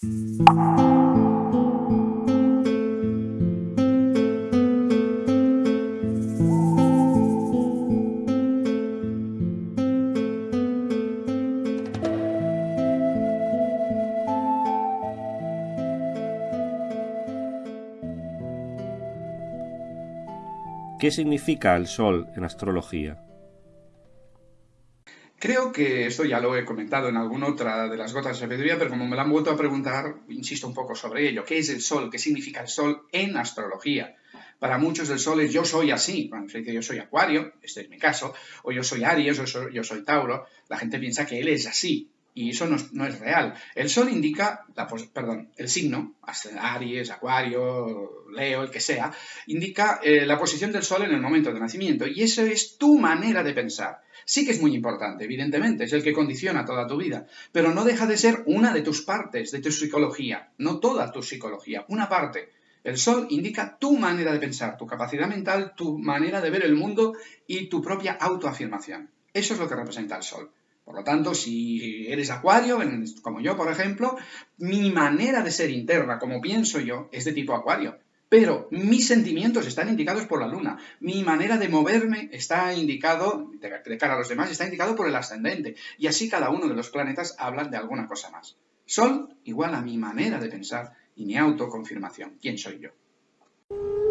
¿Qué significa el Sol en astrología? Creo que esto ya lo he comentado en alguna otra de las gotas de sabiduría, pero como me lo han vuelto a preguntar, insisto un poco sobre ello. ¿Qué es el Sol? ¿Qué significa el Sol en astrología? Para muchos el Sol es yo soy así. Cuando se dice yo soy Acuario, este es mi caso, o yo soy Aries, o yo soy Tauro, la gente piensa que él es así y eso no es, real. El Sol indica, perdón, el signo, Aries, Acuario, Leo, el que sea, indica eh, la posición del Sol en el momento de nacimiento y eso es tu manera de pensar. Sí que es muy importante, evidentemente, es el que condiciona toda tu vida, pero no deja de ser una de tus partes, de tu psicología, no toda tu psicología, una parte. El sol indica tu manera de pensar, tu capacidad mental, tu manera de ver el mundo y tu propia autoafirmación. Eso es lo que representa el sol. Por lo tanto, si eres acuario, como yo, por ejemplo, mi manera de ser interna, como pienso yo, es de tipo acuario. Pero mis sentimientos están indicados por la luna. Mi manera de moverme está indicado, de cara a los demás, está indicado por el ascendente. Y así cada uno de los planetas hablan de alguna cosa más. Sol igual a mi manera de pensar y mi autoconfirmación. ¿Quién soy yo?